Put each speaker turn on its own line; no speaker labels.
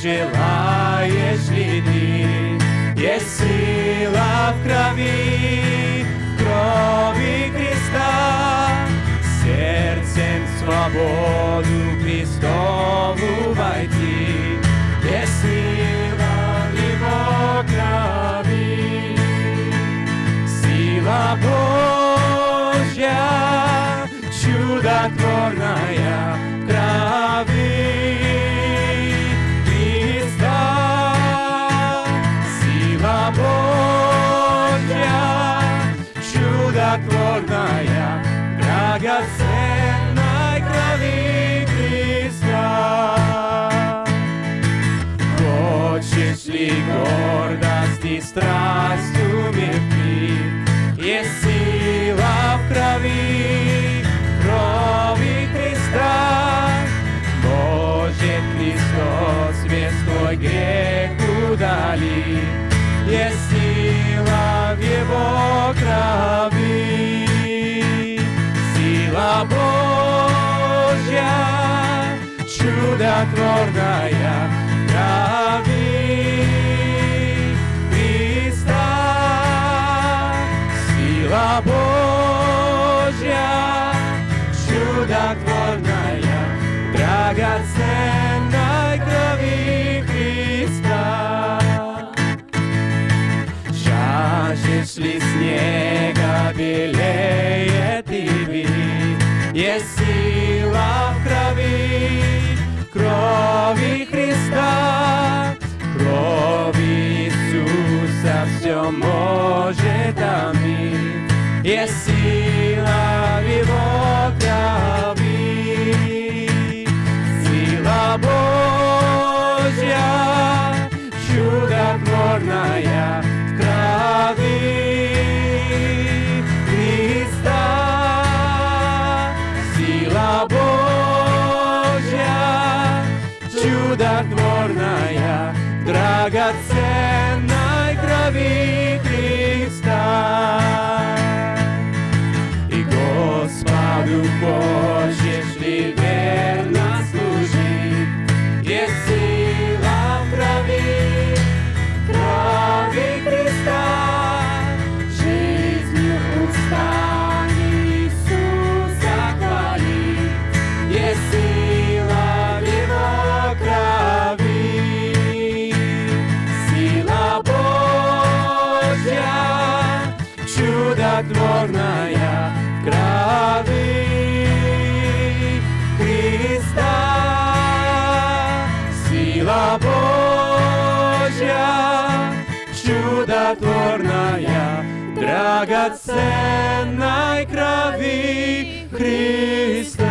желаешь ли ты? Есть сила в крови, в крови Христа, сердцем свободу Христову войти. Есть сила в Его крови, сила Божья, чудотворная в чудотворная, драгоценной крови Христа. Хочешь ли гордость и страсть? Есть сила в крови, Божья, чудотворная крови Христа. Сила Божья, чудотворная, драгоценной крови Христа. Жаждешь ли снега белее Может омить. Есть сила в Его крови, сила Божья, чудотворная в крови Христа. Сила Божья, чудотворная, драгоценной крови Божья, чудотворная, драгоценной крови Христа.